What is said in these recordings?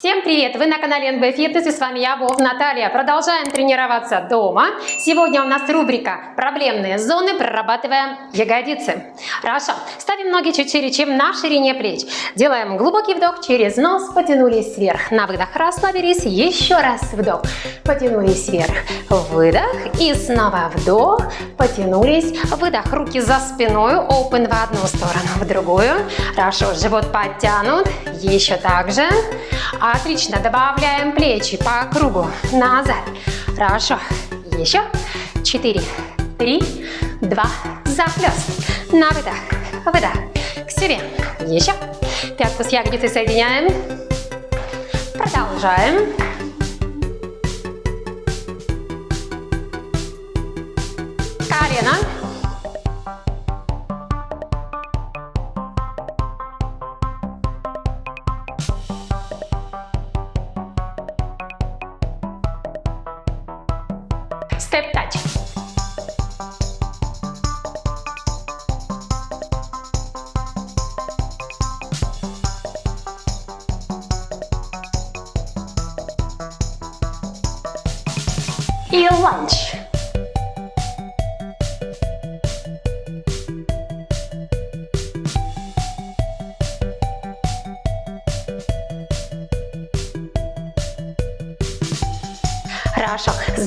Всем привет! Вы на канале НБ Фитнес и с вами я, Вов Наталья. Продолжаем тренироваться дома. Сегодня у нас рубрика «Проблемные зоны. Прорабатываем ягодицы». Хорошо. Ставим ноги чуть шире, чем на ширине плеч. Делаем глубокий вдох через нос, потянулись вверх. На выдох расслабились. Еще раз вдох, потянулись вверх. Выдох и снова вдох, потянулись. Выдох, руки за спиной, open в одну сторону, в другую. Хорошо, живот подтянут. Еще так же. Отлично, добавляем плечи по кругу, назад. Хорошо, еще. Четыре, три, два, захлест. На выдох, выдох, к себе. Еще. Пятку с ягодицей соединяем. Продолжаем. Колено.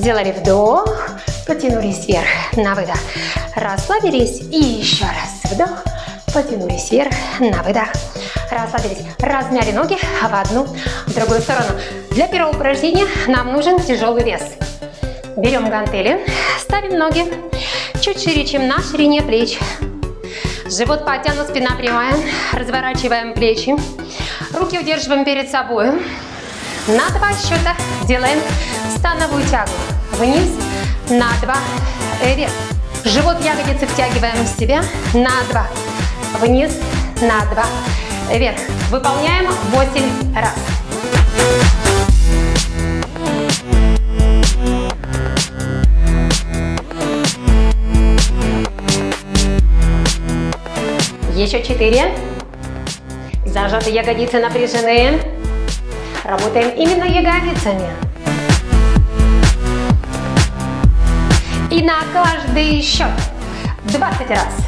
Сделали вдох, потянулись вверх на выдох. Расслабились и еще раз вдох, потянулись вверх на выдох. Расслабились, размяли ноги в одну, в другую сторону. Для первого упражнения нам нужен тяжелый вес. Берем гантели, ставим ноги чуть шире, чем на ширине плеч. Живот подтянут, спина прямая. Разворачиваем плечи. Руки удерживаем перед собой. На два счета делаем становую тягу. Вниз, на два, вверх. Живот ягодицы втягиваем в себя. На два, вниз, на два, вверх. Выполняем 8 раз. Еще четыре. Зажаты ягодицы напряжены. Работаем именно ягодицами. И на каждый счет 20 раз.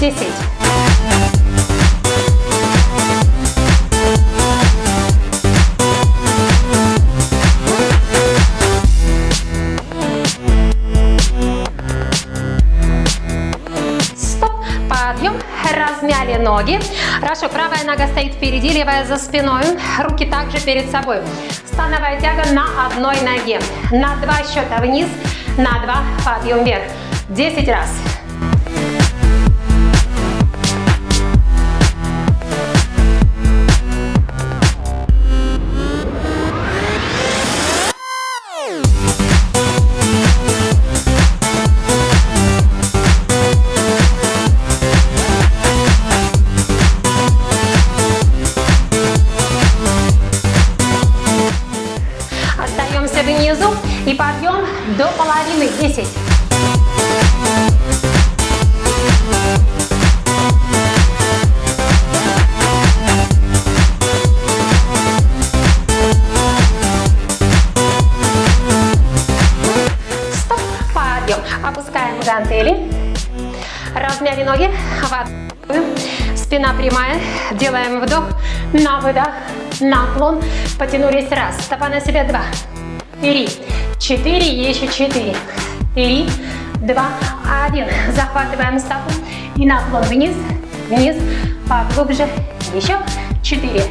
10. Стоп. Подъем. Размяли ноги. Хорошо, правая нога стоит впереди, левая за спиной. Руки также перед собой. Становая тяга на одной ноге. На два счета вниз, на два подъем вверх. 10 раз. Опускаем гантели. Размяли ноги. Спина прямая. Делаем вдох. На выдох. Наклон. Потянулись. Раз. Стопа на себя. Два. Три. Четыре. Еще четыре. Три. Два. Один. Захватываем стопу. И наклон вниз. Вниз. Поглубже. Еще. Четыре.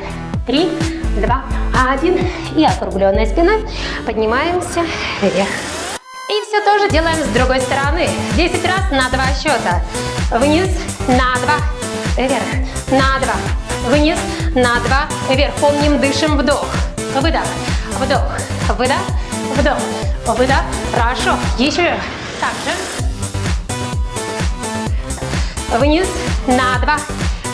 Три. Два. Один. И округленной спиной поднимаемся вверх. И все тоже делаем с другой стороны. 10 раз на два счета. Вниз, на два, вверх, на два, вниз, на два, вверх. Помним, дышим, вдох, выдох, вдох, выдох, вдох, выдох. Хорошо, еще также. Вниз, на два,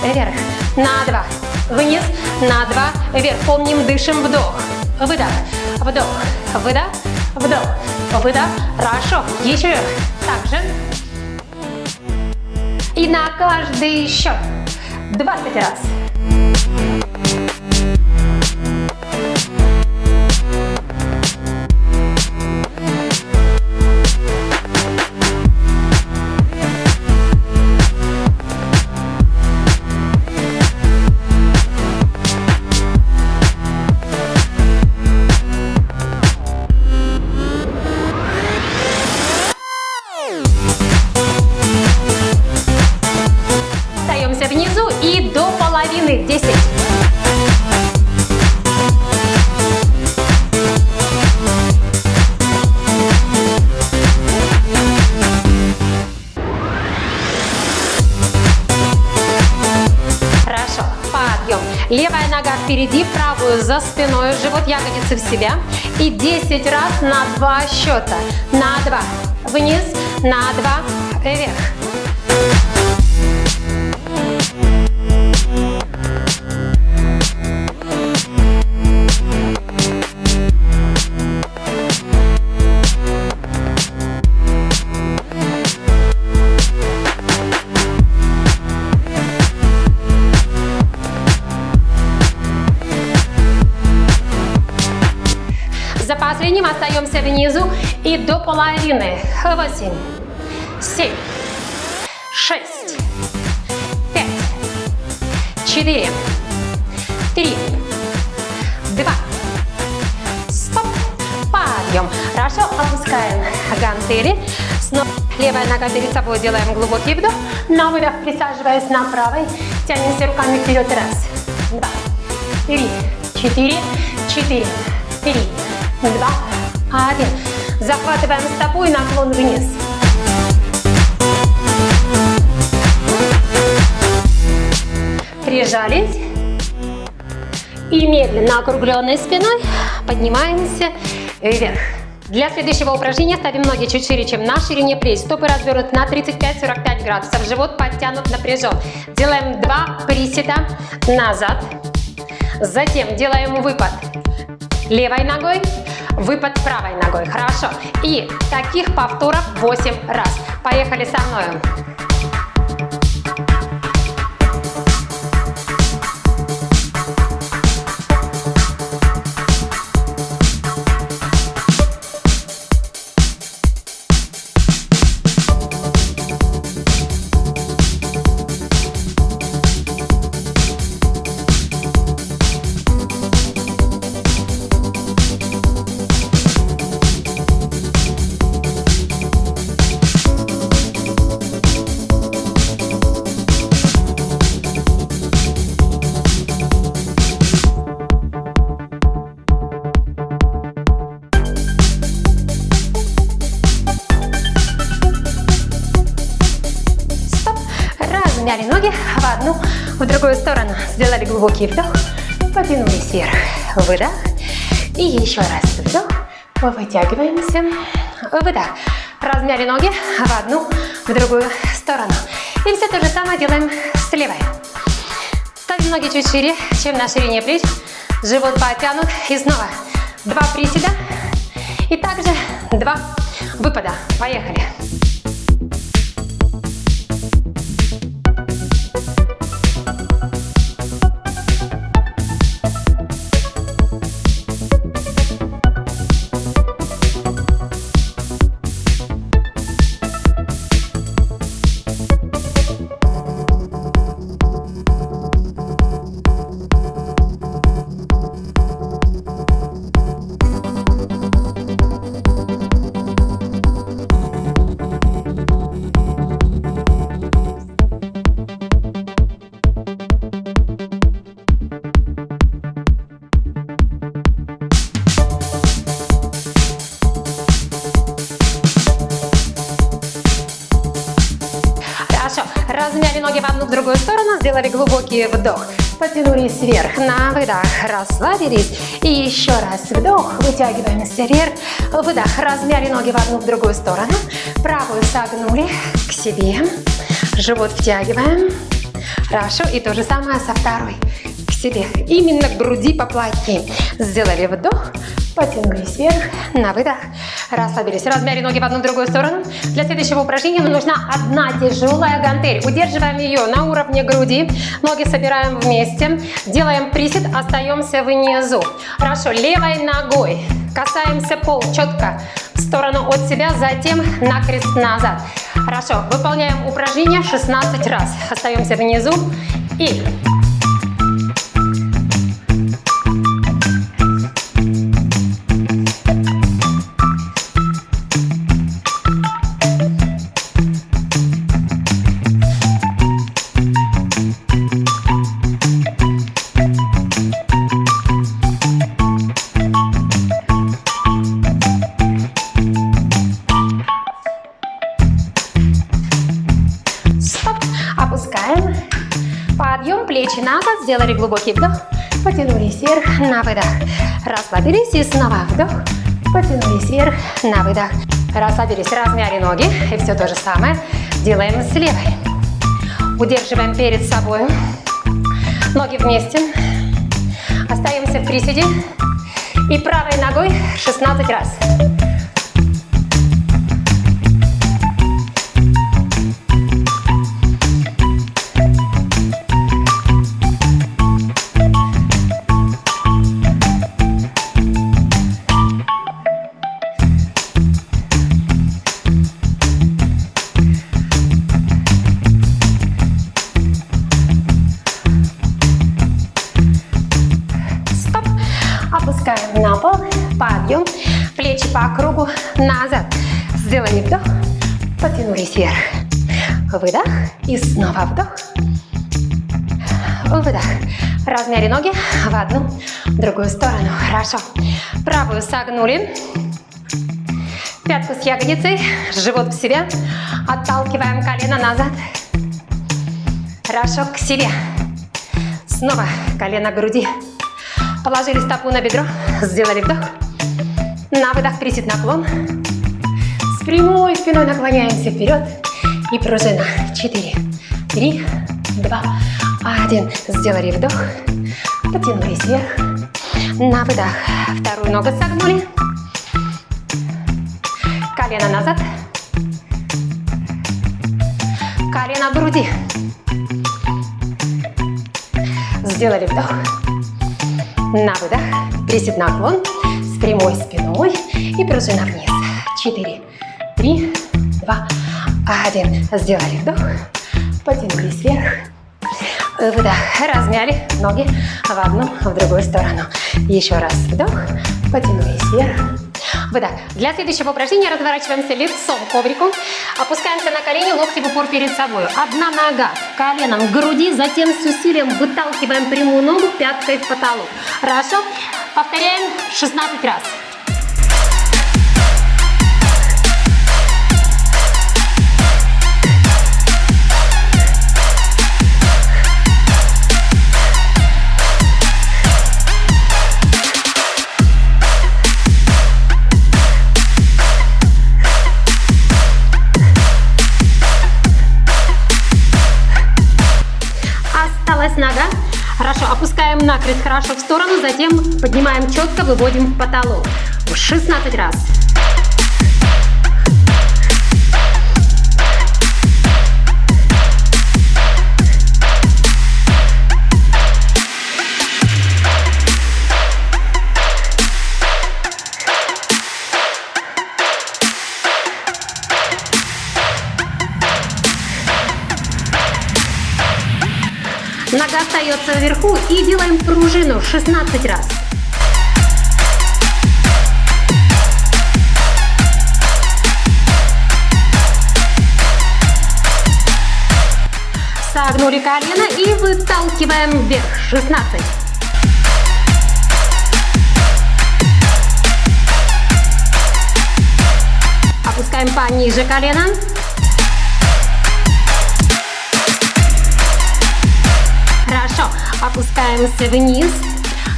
вверх, на два, вниз, на два, вверх. Помним, дышим, вдох, выдох, вдох, выдох, вдох, выдох. Хорошо, еще также. И на каждый счет 20 раз. Впереди, правую за спиной, живот ягодицы в себя. И 10 раз на два счета. На два. Вниз, на два, вверх. Внизу и до половины. Восемь, семь, шесть, пять, четыре, три, два. Стоп. Подъем. Хорошо, опускаем гантели. Снова левая нога перед собой делаем глубокий вдох. На выдох присаживаясь на правой. Тянемся руками вперед. Раз, два, три, четыре, четыре, три, два, один. Захватываем стопу и наклон вниз. Прижались. И медленно округленной спиной поднимаемся вверх. Для следующего упражнения ставим ноги чуть шире, чем на ширине плеч. Стопы развернуты на 35-45 градусов. Живот подтянут, напряжен. Делаем два приседа назад. Затем делаем выпад левой ногой, выпад правой ногой. Хорошо. И таких повторов 8 раз. Поехали со мной. Сторону. Сделали глубокий вдох, потянулись вверх. Выдох. И еще раз вдох. Вытягиваемся. Выдох. Размяли ноги в одну, в другую сторону. И все то же самое делаем с левой. Ставим ноги чуть шире, чем на ширине плеч. Живот потянут. И снова два приседа. И также два выпада. Поехали. Ноги в одну в другую сторону, сделали глубокий вдох. Потянулись вверх, на выдох, расслабились. И еще раз вдох, вытягиваемся вверх, выдох, размяли ноги в одну, в другую сторону. Правую согнули к себе, живот втягиваем. Хорошо, и то же самое со второй к себе. Именно к груди поплотнее. Сделали вдох, потянулись вверх, на выдох, расслабились. Размяли ноги в одну другую сторону. Для следующего упражнения нам нужна одна тяжелая гантель. Удерживаем ее на уровне груди, ноги собираем вместе, делаем присед, остаемся внизу. Хорошо, левой ногой касаемся пол четко в сторону от себя, затем накрест назад. Хорошо, выполняем упражнение 16 раз. Остаемся внизу и глубокий вдох, потянулись вверх, на выдох. Расслабились и снова вдох, потянулись вверх, на выдох. Расслабились, размяли ноги. И все то же самое делаем с левой. Удерживаем перед собой. Ноги вместе. Остаемся в приседе. И правой ногой 16 раз. Потянулись вверх. Выдох. И снова вдох. Выдох. Размяли ноги в одну, в другую сторону. Хорошо. Правую согнули. Пятку с ягодицей, живот в себя. Отталкиваем колено назад. Хорошо, к себе. Снова колено к груди. Положили стопу на бедро, сделали вдох. На выдох присед наклон прямой спиной наклоняемся вперед. И пружина. Четыре, три, два, один. Сделали вдох. Потянулись вверх. На выдох. Вторую ногу согнули. Колено назад. Колено в груди. Сделали вдох. На выдох. Присед наклон с прямой спиной и пружина вниз. Четыре, Три, два, один. Сделали вдох. Потянулись вверх. Выдох. Размяли ноги в одну, в другую сторону. Еще раз вдох. Потянулись вверх. Выдох. Для следующего упражнения разворачиваемся лицом к коврику. Опускаемся на колени, локти в упор перед собой. Одна нога коленом к груди, затем с усилием выталкиваем прямую ногу пяткой в потолок. Хорошо? Повторяем 16 раз. Сторону, затем поднимаем четко, выводим в потолок. 16 раз. Пружину 16 раз. Согнули колено и выталкиваем вверх. 16. Опускаем пониже колено. Опускаемся вниз.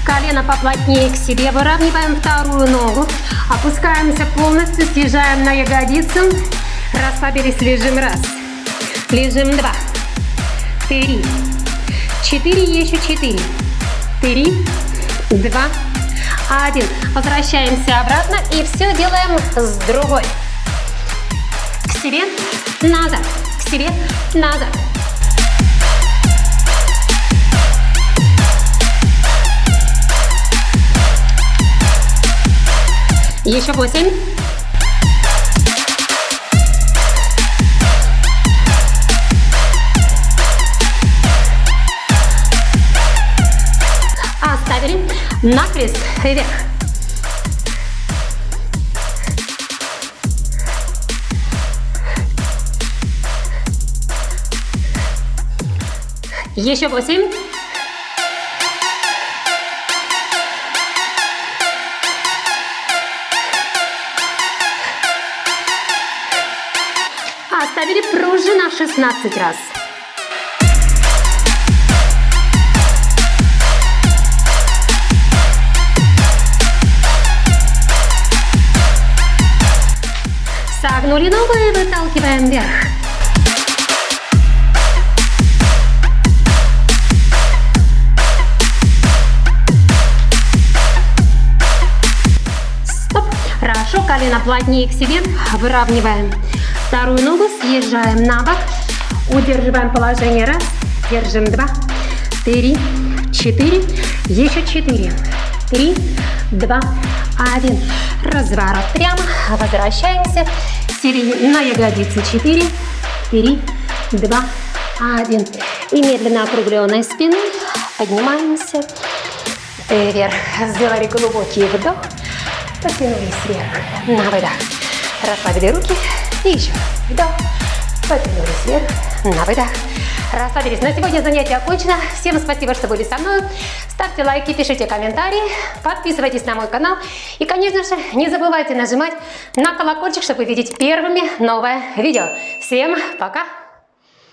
Колено поплотнее к себе. Выравниваем вторую ногу. Опускаемся полностью. Съезжаем на ягодицу. Расслабились. Лежим. Раз. Лежим. Два. Три. Четыре. Еще четыре. Три. Два. Один. Возвращаемся обратно. И все делаем с другой. К себе. Назад. К себе. Назад. Еще восемь. Оставили. Накрест вверх. Еще восемь. Оставили пружина 16 раз. Согнули ногу и выталкиваем вверх. Стоп. Хорошо, колено плотнее к себе. Выравниваем. Вторую ногу съезжаем на бок. Удерживаем положение. Раз. Держим. Два. Три. Четыре. Еще четыре. Три. Два. Один. Разворот прямо. Возвращаемся. Сели на ягодицы. Четыре. Три. Два. Один. И медленно округленной спиной поднимаемся вверх. Сделали глубокий вдох. Потянулись вверх. На выдох. Расслабили руки. И еще. Вдох. Потянулись вверх. На выдох. Расслабились. На сегодня занятие окончено. Всем спасибо, что были со мной. Ставьте лайки, пишите комментарии, подписывайтесь на мой канал. И, конечно же, не забывайте нажимать на колокольчик, чтобы видеть первыми новое видео. Всем пока!